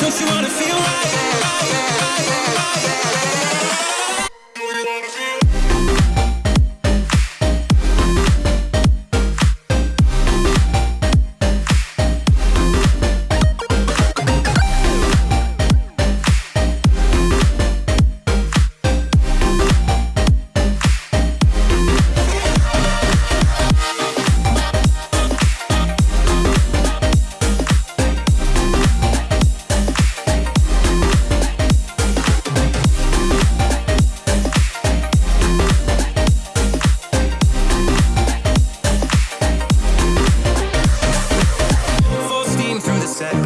Don't you wanna feel right? set